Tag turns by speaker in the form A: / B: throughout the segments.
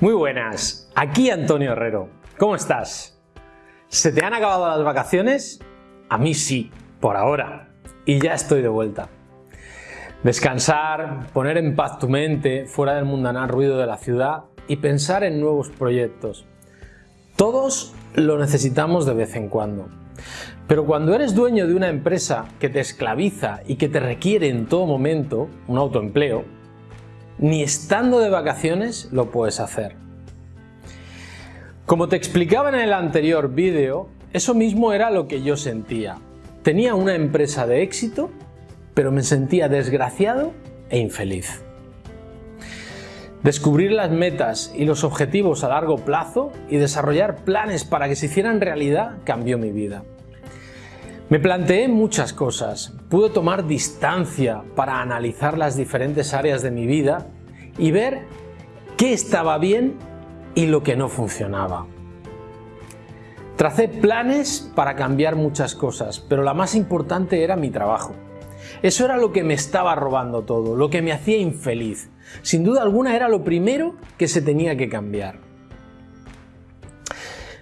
A: Muy buenas, aquí Antonio Herrero. ¿Cómo estás? ¿Se te han acabado las vacaciones? A mí sí, por ahora. Y ya estoy de vuelta. Descansar, poner en paz tu mente fuera del mundanal ruido de la ciudad y pensar en nuevos proyectos. Todos lo necesitamos de vez en cuando. Pero cuando eres dueño de una empresa que te esclaviza y que te requiere en todo momento un autoempleo, ni estando de vacaciones lo puedes hacer. Como te explicaba en el anterior vídeo, eso mismo era lo que yo sentía. Tenía una empresa de éxito, pero me sentía desgraciado e infeliz. Descubrir las metas y los objetivos a largo plazo y desarrollar planes para que se hicieran realidad cambió mi vida. Me planteé muchas cosas, pude tomar distancia para analizar las diferentes áreas de mi vida y ver qué estaba bien y lo que no funcionaba. Tracé planes para cambiar muchas cosas, pero la más importante era mi trabajo. Eso era lo que me estaba robando todo, lo que me hacía infeliz. Sin duda alguna era lo primero que se tenía que cambiar.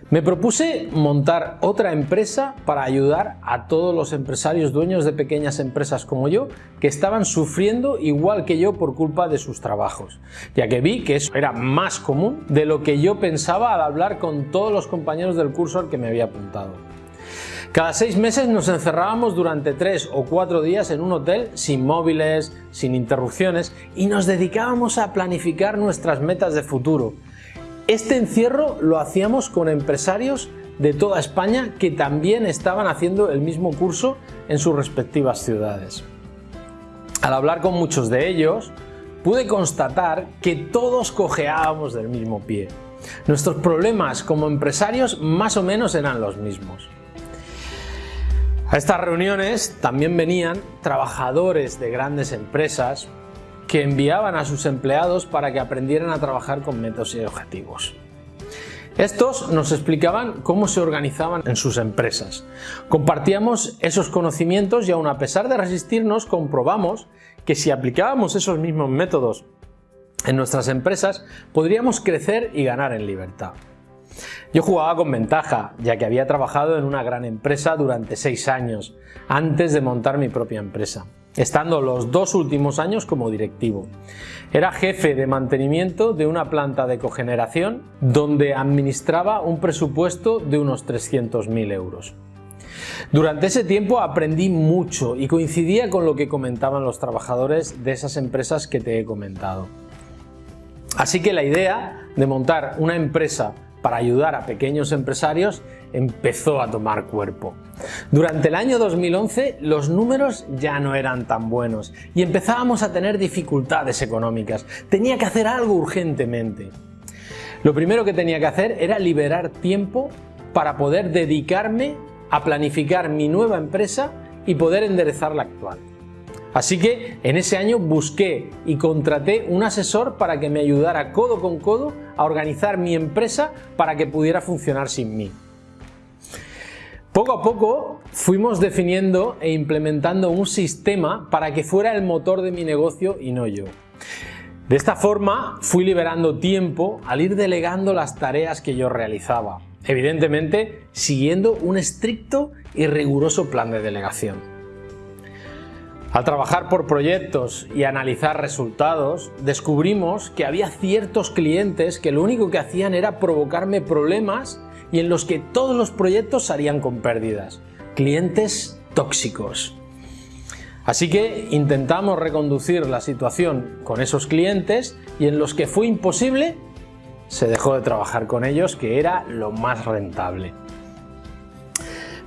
A: Me propuse montar otra empresa para ayudar a todos los empresarios dueños de pequeñas empresas como yo que estaban sufriendo igual que yo por culpa de sus trabajos, ya que vi que eso era más común de lo que yo pensaba al hablar con todos los compañeros del curso al que me había apuntado. Cada seis meses nos encerrábamos durante tres o cuatro días en un hotel sin móviles, sin interrupciones y nos dedicábamos a planificar nuestras metas de futuro, este encierro lo hacíamos con empresarios de toda España que también estaban haciendo el mismo curso en sus respectivas ciudades. Al hablar con muchos de ellos, pude constatar que todos cojeábamos del mismo pie. Nuestros problemas como empresarios más o menos eran los mismos. A estas reuniones también venían trabajadores de grandes empresas, que enviaban a sus empleados para que aprendieran a trabajar con métodos y objetivos. Estos nos explicaban cómo se organizaban en sus empresas. Compartíamos esos conocimientos y aun a pesar de resistirnos comprobamos que si aplicábamos esos mismos métodos en nuestras empresas podríamos crecer y ganar en libertad. Yo jugaba con ventaja, ya que había trabajado en una gran empresa durante seis años, antes de montar mi propia empresa estando los dos últimos años como directivo. Era jefe de mantenimiento de una planta de cogeneración donde administraba un presupuesto de unos 300.000 euros. Durante ese tiempo aprendí mucho y coincidía con lo que comentaban los trabajadores de esas empresas que te he comentado. Así que la idea de montar una empresa para ayudar a pequeños empresarios empezó a tomar cuerpo. Durante el año 2011 los números ya no eran tan buenos y empezábamos a tener dificultades económicas. Tenía que hacer algo urgentemente. Lo primero que tenía que hacer era liberar tiempo para poder dedicarme a planificar mi nueva empresa y poder enderezar la actual. Así que en ese año busqué y contraté un asesor para que me ayudara codo con codo a organizar mi empresa para que pudiera funcionar sin mí. Poco a poco fuimos definiendo e implementando un sistema para que fuera el motor de mi negocio y no yo. De esta forma fui liberando tiempo al ir delegando las tareas que yo realizaba, evidentemente siguiendo un estricto y riguroso plan de delegación. Al trabajar por proyectos y analizar resultados, descubrimos que había ciertos clientes que lo único que hacían era provocarme problemas y en los que todos los proyectos salían con pérdidas. Clientes tóxicos. Así que intentamos reconducir la situación con esos clientes y en los que fue imposible, se dejó de trabajar con ellos, que era lo más rentable.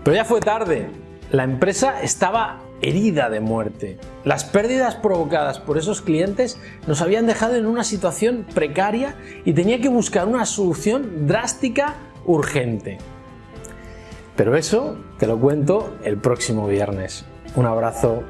A: Pero ya fue tarde, la empresa estaba herida de muerte. Las pérdidas provocadas por esos clientes nos habían dejado en una situación precaria y tenía que buscar una solución drástica, urgente. Pero eso te lo cuento el próximo viernes. Un abrazo